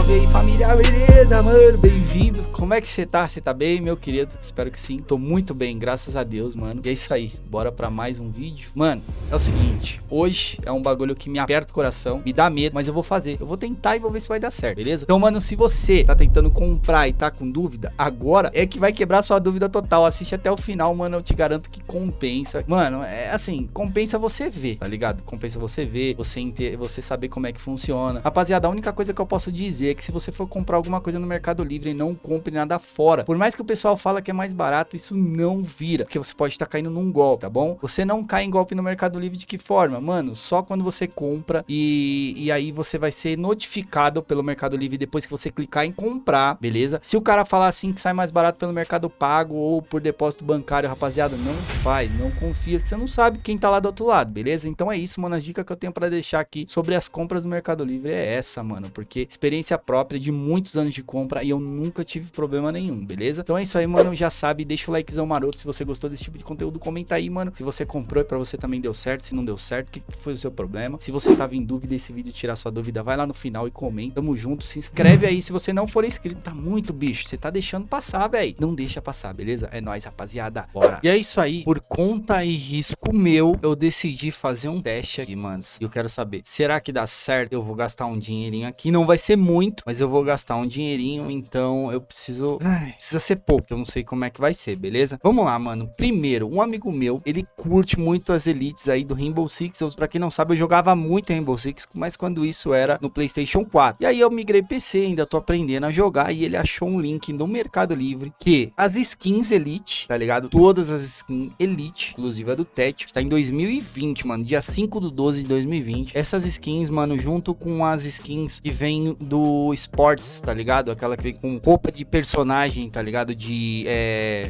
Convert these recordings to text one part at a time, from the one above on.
salve aí, família, beleza, mano? Bem-vindo. Como é que você tá? Você tá bem, meu querido? Espero que sim. Tô muito bem, graças a Deus, mano. E é isso aí. Bora pra mais um vídeo. Mano, é o seguinte. Hoje é um bagulho que me aperta o coração, me dá medo, mas eu vou fazer. Eu vou tentar e vou ver se vai dar certo, beleza? Então, mano, se você tá tentando comprar e tá com dúvida, agora é que vai quebrar sua dúvida total. Assiste até o final, mano. Eu te garanto que compensa. Mano, é assim, compensa você ver, tá ligado? Compensa você ver, você, você saber como é que funciona. Rapaziada, a única coisa que eu posso dizer é que se você for comprar alguma coisa no Mercado Livre, não compre nada fora. Por mais que o pessoal fala que é mais barato, isso não vira, porque você pode estar tá caindo num golpe, tá bom? Você não cai em golpe no Mercado Livre de que forma? Mano, só quando você compra e, e aí você vai ser notificado pelo Mercado Livre depois que você clicar em comprar, beleza? Se o cara falar assim que sai mais barato pelo Mercado Pago ou por depósito bancário, rapaziada, não faz, não confia, você não sabe quem tá lá do outro lado, beleza? Então é isso, mano, a dica que eu tenho para deixar aqui sobre as compras no Mercado Livre é essa, mano, porque experiência própria de muitos anos de compra e eu nunca tive problema nenhum, beleza? Então é isso aí, mano, já sabe, deixa o likezão maroto se você gostou desse tipo de conteúdo, comenta aí, mano, se você comprou e pra você também deu certo, se não deu certo, o que foi o seu problema? Se você tava em dúvida desse vídeo, tirar sua dúvida, vai lá no final e comenta, tamo junto, se inscreve aí se você não for inscrito, tá muito bicho, você tá deixando passar, velho, não deixa passar, beleza? É nóis, rapaziada, bora! E é isso aí, por conta e risco meu, eu decidi fazer um teste aqui, manos, e eu quero saber, será que dá certo? Eu vou gastar um dinheirinho aqui, não vai ser muito, mas eu vou gastar um dinheirinho, então eu preciso... Ai, precisa ser pouco, eu não sei como é que vai ser, beleza? Vamos lá, mano. Primeiro, um amigo meu, ele curte muito as elites aí do Rainbow Six. Eu, pra quem não sabe, eu jogava muito Rainbow Six, mas quando isso era no Playstation 4. E aí eu migrei PC, ainda tô aprendendo a jogar, e ele achou um link no Mercado Livre que as skins Elite, tá ligado? Todas as skins Elite, inclusive a do Tete, está em 2020, mano, dia 5 do 12 de 2020. Essas skins, mano, junto com as skins que vem do Sports, tá ligado? Aquela que vem com roupa de personagem, tá ligado? De, é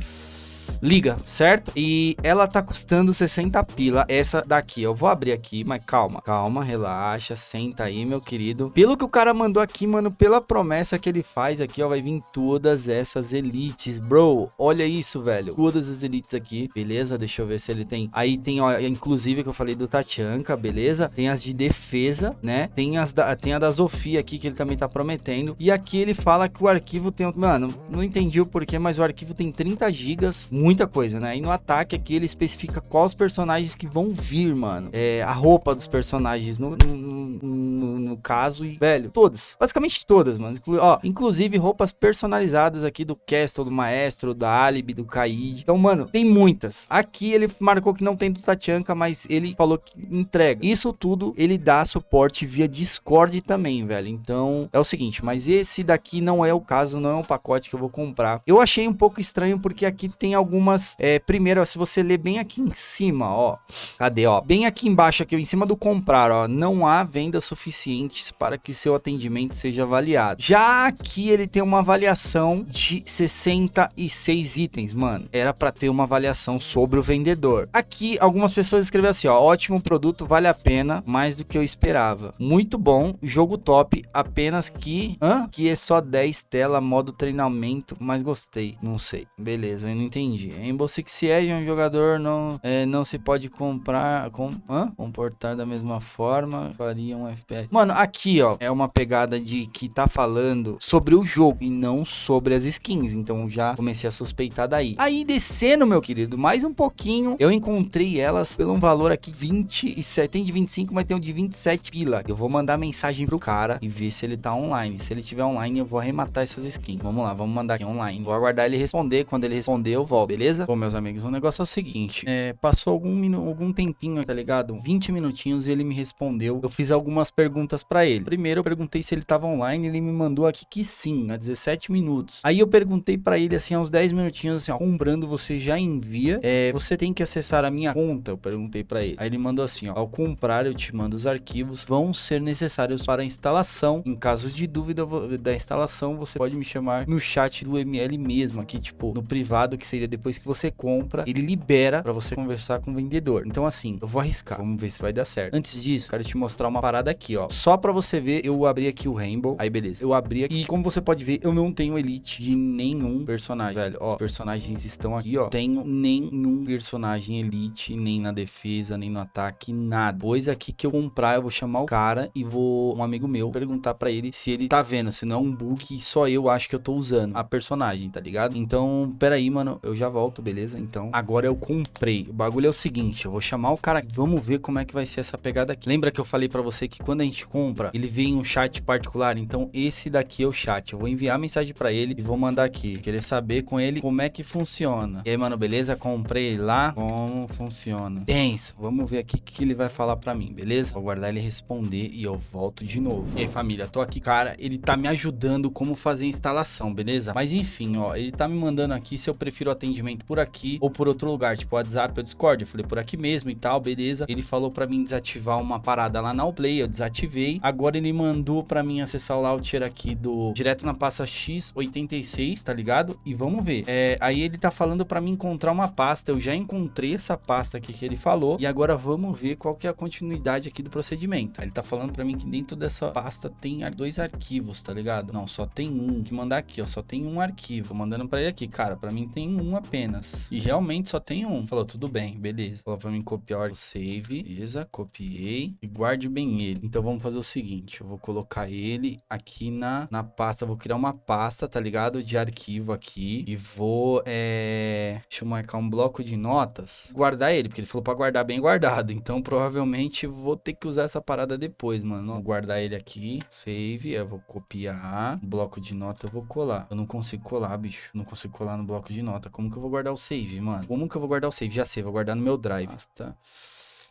liga, certo? E ela tá custando 60 pila, essa daqui. Eu vou abrir aqui, mas calma, calma, relaxa, senta aí, meu querido. Pelo que o cara mandou aqui, mano, pela promessa que ele faz aqui, ó, vai vir todas essas elites, bro. Olha isso, velho. Todas as elites aqui, beleza? Deixa eu ver se ele tem. Aí tem, ó, inclusive que eu falei do Tachanka, beleza? Tem as de defesa, né? Tem as da, tem a da Zofia aqui que ele também tá prometendo. E aqui ele fala que o arquivo tem, mano, não entendi o porquê, mas o arquivo tem 30 gigas, muito muita coisa, né? E no ataque aqui ele especifica quais personagens que vão vir, mano. É, a roupa dos personagens no, no, no, no caso e, velho, todas. Basicamente todas, mano. Inclu ó, inclusive roupas personalizadas aqui do Castle, do Maestro, da Alibi, do Kaid. Então, mano, tem muitas. Aqui ele marcou que não tem do Tachanka, mas ele falou que entrega. Isso tudo ele dá suporte via Discord também, velho. Então, é o seguinte, mas esse daqui não é o caso, não é um pacote que eu vou comprar. Eu achei um pouco estranho porque aqui tem algum algumas... É, primeiro, ó, se você ler bem aqui em cima, ó. Cadê, ó? Bem aqui embaixo, aqui em cima do comprar, ó. Não há vendas suficientes para que seu atendimento seja avaliado. Já aqui ele tem uma avaliação de 66 itens, mano. Era para ter uma avaliação sobre o vendedor. Aqui, algumas pessoas escreveram assim, ó. Ótimo produto, vale a pena, mais do que eu esperava. Muito bom, jogo top, apenas que... Hã? Que é só 10 tela, modo treinamento, mas gostei. Não sei. Beleza, eu não entendi. Rainbow Six Siege um jogador não, é, não se pode comprar, com, hã? comportar da mesma forma, faria um FPS. Mano, aqui, ó, é uma pegada de que tá falando sobre o jogo e não sobre as skins, então já comecei a suspeitar daí. Aí, descendo, meu querido, mais um pouquinho, eu encontrei elas pelo um valor aqui 27, tem de 25, mas tem um de 27 pila. Eu vou mandar mensagem pro cara e ver se ele tá online. Se ele tiver online, eu vou arrematar essas skins. Vamos lá, vamos mandar aqui online. Vou aguardar ele responder, quando ele responder, eu volto, beleza? Beleza? Bom, meus amigos, o negócio é o seguinte, é, passou algum, algum tempinho, tá ligado? 20 minutinhos e ele me respondeu. Eu fiz algumas perguntas pra ele. Primeiro eu perguntei se ele tava online, ele me mandou aqui que sim, há 17 minutos. Aí eu perguntei pra ele assim, há uns 10 minutinhos, assim, ó, comprando você já envia, é, você tem que acessar a minha conta, eu perguntei pra ele. Aí ele mandou assim, ó, ao comprar eu te mando os arquivos, vão ser necessários para a instalação. Em caso de dúvida da instalação, você pode me chamar no chat do ML mesmo, aqui, tipo, no privado, que seria depois que você compra, ele libera para você conversar com o vendedor. Então assim, eu vou arriscar, vamos ver se vai dar certo. Antes disso, quero te mostrar uma parada aqui, ó. Só para você ver, eu abri aqui o Rainbow. Aí beleza, eu abri aqui e como você pode ver, eu não tenho elite de nenhum personagem, velho. Ó, personagens estão aqui, ó. Tenho nenhum personagem elite, nem na defesa, nem no ataque, nada. Pois aqui que eu comprar, eu vou chamar o cara e vou um amigo meu perguntar para ele se ele tá vendo, se não é um bug só eu acho que eu tô usando a personagem, tá ligado? Então, pera aí, mano, eu já volto, beleza? Então, agora eu comprei. O bagulho é o seguinte, eu vou chamar o cara, vamos ver como é que vai ser essa pegada aqui. Lembra que eu falei para você que quando a gente compra, ele vem um chat particular? Então, esse daqui é o chat. Eu vou enviar mensagem para ele e vou mandar aqui. Querer saber com ele como é que funciona. E aí, mano, beleza? Comprei lá. Como funciona? Tenso. Vamos ver aqui o que ele vai falar para mim, beleza? Vou guardar ele responder e eu volto de novo. E aí, família, tô aqui, cara. Ele tá me ajudando como fazer a instalação, beleza? Mas enfim, ó, ele tá me mandando aqui se eu prefiro atendimento por aqui ou por outro lugar, tipo WhatsApp ou Discord. Eu falei por aqui mesmo e tal, beleza. Ele falou para mim desativar uma parada lá na Allplay, eu desativei. Agora ele mandou para mim acessar o launcher aqui do direto na pasta X86, tá ligado? E vamos ver. É, aí ele tá falando para mim encontrar uma pasta. Eu já encontrei essa pasta aqui que ele falou e agora vamos ver qual que é a continuidade aqui do procedimento. Ele tá falando para mim que dentro dessa pasta tem dois arquivos, tá ligado? Não, só tem um. Que mandar aqui, ó, só tem um arquivo. Mandando para ele aqui, cara, para mim tem um apenas. E realmente só tem um. Falou, tudo bem, beleza. Falou para mim copiar o save, beleza? Copiei e guarde bem ele. Então vamos fazer o seguinte, eu vou colocar ele aqui na, na pasta, vou criar uma pasta, tá ligado? De arquivo aqui e vou, é... Deixa eu marcar um bloco de notas, guardar ele, porque ele falou para guardar bem guardado. Então provavelmente vou ter que usar essa parada depois, mano. Vou guardar ele aqui, save, eu vou copiar, bloco de nota eu vou colar. Eu não consigo colar, bicho. Não consigo colar no bloco de nota. Como que eu vou guardar o save, mano? Como que eu vou guardar o save? Já sei, vou guardar no meu drive. Pasta...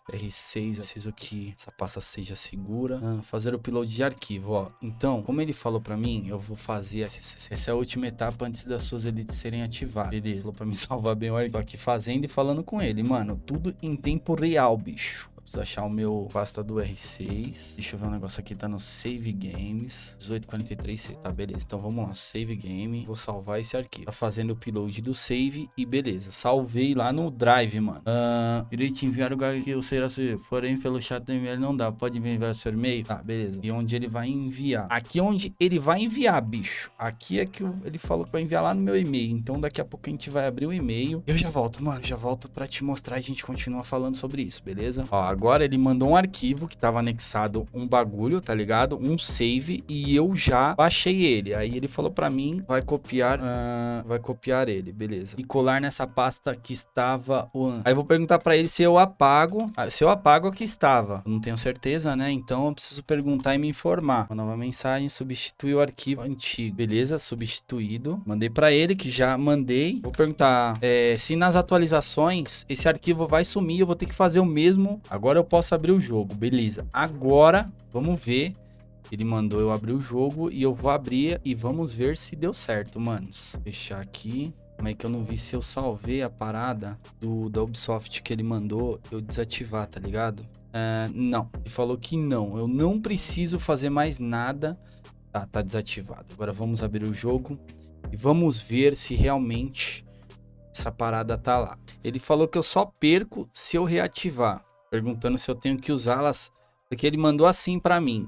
R6, preciso que essa pasta seja segura. Ah, fazer o upload de arquivo, ó. Então, como ele falou pra mim, eu vou fazer essa, essa é a última etapa antes das suas elites serem ativadas. Beleza, falou pra me salvar bem o arquivo. Tô aqui fazendo e falando com ele, mano. Tudo em tempo real, bicho. Preciso achar o meu pasta do R6. Deixa eu ver um negócio aqui, tá no Save Games. 1843C, tá, beleza. Então vamos lá, Save Game. Vou salvar esse arquivo. Tá fazendo o upload do save e beleza. Salvei lá no Drive, mano. Uh, irei te enviar o eu será se porém pelo chat do e-mail não dá. Pode enviar seu e-mail? Tá, beleza. E onde ele vai enviar? Aqui onde ele vai enviar, bicho. Aqui é que ele falou que vai enviar lá no meu e-mail. Então daqui a pouco a gente vai abrir o e-mail. Eu já volto, mano. Já volto pra te mostrar a gente continua falando sobre isso, beleza? Ó, agora ele mandou um arquivo que tava anexado um bagulho, tá ligado? Um save e eu já baixei ele. Aí ele falou para mim, vai copiar, uh, vai copiar ele, beleza. E colar nessa pasta que estava o... Aí eu vou perguntar para ele se eu apago, ah, se eu apago o que estava. Eu não tenho certeza, né? Então eu preciso perguntar e me informar. Uma nova mensagem, substituir o arquivo antigo. Beleza, substituído. Mandei para ele que já mandei. Vou perguntar é, se nas atualizações esse arquivo vai sumir, eu vou ter que fazer o mesmo. Agora eu posso posso abrir o jogo. Beleza. Agora, vamos ver. Ele mandou eu abrir o jogo e eu vou abrir e vamos ver se deu certo, manos. Fechar aqui. Como é que eu não vi se eu salvei a parada do da Ubisoft que ele mandou eu desativar, tá ligado? Uh, não, ele falou que não. Eu não preciso fazer mais nada. Tá, tá desativado. Agora vamos abrir o jogo e vamos ver se realmente essa parada tá lá. Ele falou que eu só perco se eu reativar perguntando se eu tenho que usá-las, porque ele mandou assim para mim.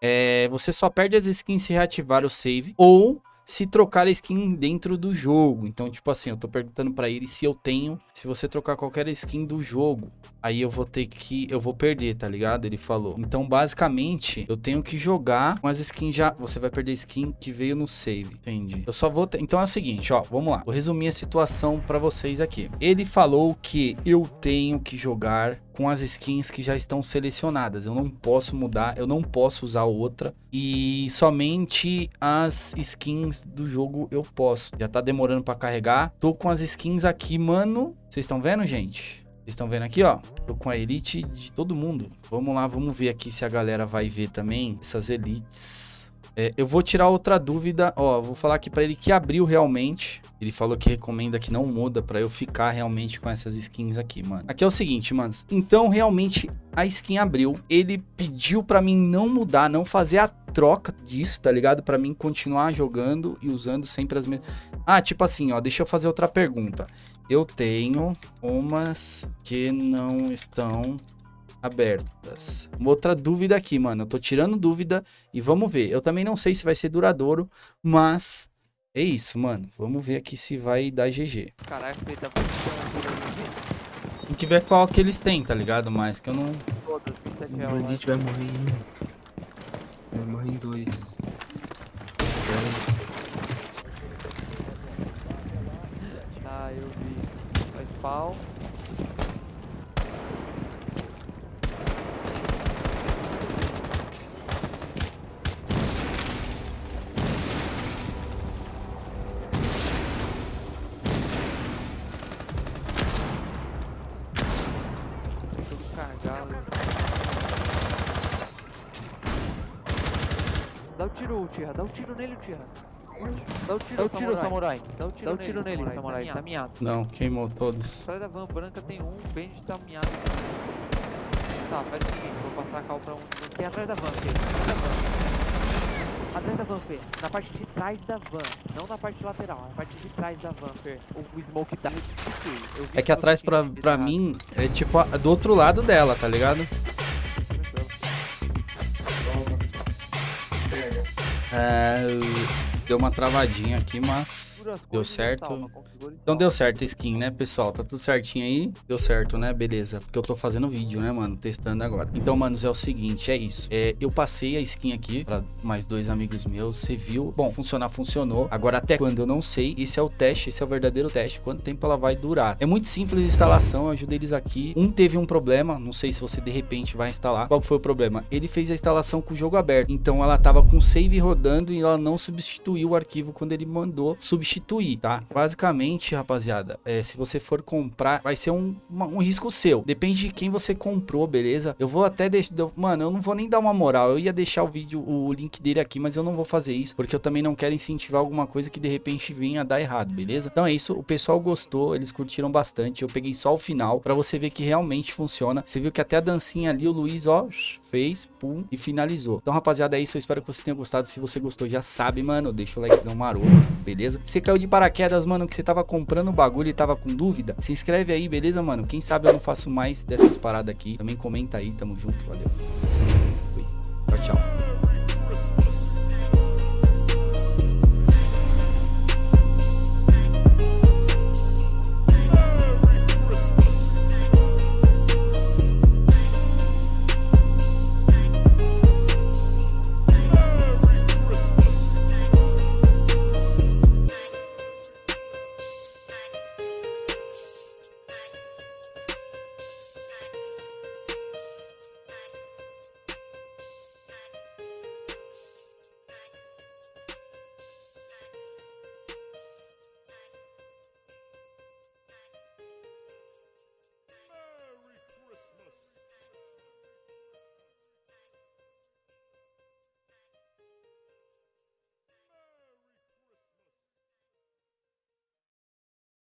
É, você só perde as skins se reativar o save ou se trocar a skin dentro do jogo. Então, tipo assim, eu tô perguntando para ele se eu tenho, se você trocar qualquer skin do jogo, aí eu vou ter que, eu vou perder, tá ligado? Ele falou. Então, basicamente, eu tenho que jogar com as skins já, você vai perder skin que veio no save, entendi. Eu só vou, ter... então é o seguinte, ó, vamos lá. Vou resumir a situação para vocês aqui. Ele falou que eu tenho que jogar com as skins que já estão selecionadas. Eu não posso mudar, eu não posso usar outra. E somente as skins do jogo eu posso. Já tá demorando para carregar. Tô com as skins aqui, mano. Vocês estão vendo, gente? Vocês estão vendo aqui, ó? Tô com a elite de todo mundo. Vamos lá, vamos ver aqui se a galera vai ver também essas elites. É, eu vou tirar outra dúvida. Ó, vou falar aqui para ele que abriu realmente Ele falou que recomenda que não muda pra eu ficar realmente com essas skins aqui, mano. Aqui é o seguinte, manos. Então, realmente, a skin abriu. Ele pediu pra mim não mudar, não fazer a troca disso, tá ligado? Pra mim continuar jogando e usando sempre as mesmas... Ah, tipo assim, ó, deixa eu fazer outra pergunta. Eu tenho umas que não estão abertas. Uma outra dúvida aqui, mano. Eu tô tirando dúvida e vamos ver. Eu também não sei se vai ser duradouro, mas é isso, mano. Vamos ver aqui se vai dar GG. Caraca, ele tá Tem que ver qual que eles têm, tá ligado? Mas que eu não... todos, 7 O reais. bandit vai morrer em um. Vai morrer em dois. Tá, eu vi. Faz pau. Tudo cagado. Dá o tiro, Tira. Dá o tiro nele, Tira. Dá o tiro, Dá o tiro, samurai. Dá o tiro, Dá o tiro nele, samurai. Tá miado. Não, queimou todos. Atrás da van branca tem um, o Benji tá miado. Tá, faz o seguinte, vou passar a cal pra um. Tem atrás da van, Fê. Atrás da van. Atrás da van, Fê. Na parte de trás da van. Não na parte lateral, na parte de trás da van, Fê. O, o smoke tá restituído. Eu vi É que atrás pra, pra mim é tipo a- do outro lado dela, tá ligado? É, deu uma travadinha aqui, mas deu certo. Então deu certo a skin, né, pessoal? Tá tudo certinho aí? Deu certo, né? Beleza. Porque eu tô fazendo vídeo, né, mano? Testando agora. Então, manos, é o seguinte, é isso. É, eu passei a skin aqui pra mais dois amigos meus. Você viu? Bom, funcionar, funcionou. Agora, até quando eu não sei. Esse é o teste, esse é o verdadeiro teste. Quanto tempo ela vai durar? É muito simples a instalação, eu ajudei eles aqui. Um teve um problema, não sei se você de repente vai instalar. Qual foi o problema? Ele fez a instalação com o jogo aberto. Então, ela tava com o save rodando e ela não substituiu o arquivo quando ele mandou substituir, tá? Basicamente, rapaziada, é, se você for comprar, vai ser um, uma- um risco seu. Depende de quem você comprou, beleza? Eu vou até deixar. Mano, eu não vou nem dar uma moral. Eu ia deixar o vídeo, o link dele aqui, mas eu não vou fazer isso, porque eu também não quero incentivar alguma coisa que de repente venha dar errado, beleza? Então é isso. O pessoal gostou, eles curtiram bastante. Eu peguei só o final pra você ver que realmente funciona. Você viu que até a dancinha ali, o Luiz, ó, fez, pum, e finalizou. Então, rapaziada, é isso. Eu espero que você tenha gostado. Se você gostou, já sabe, mano. Deixa o likezão maroto, beleza? Você caiu de paraquedas, mano, que você tava comprando o bagulho e tava com dúvida, se inscreve aí, beleza, mano? Quem sabe eu não faço mais dessas paradas aqui. Também comenta aí, tamo junto, valeu. Fui.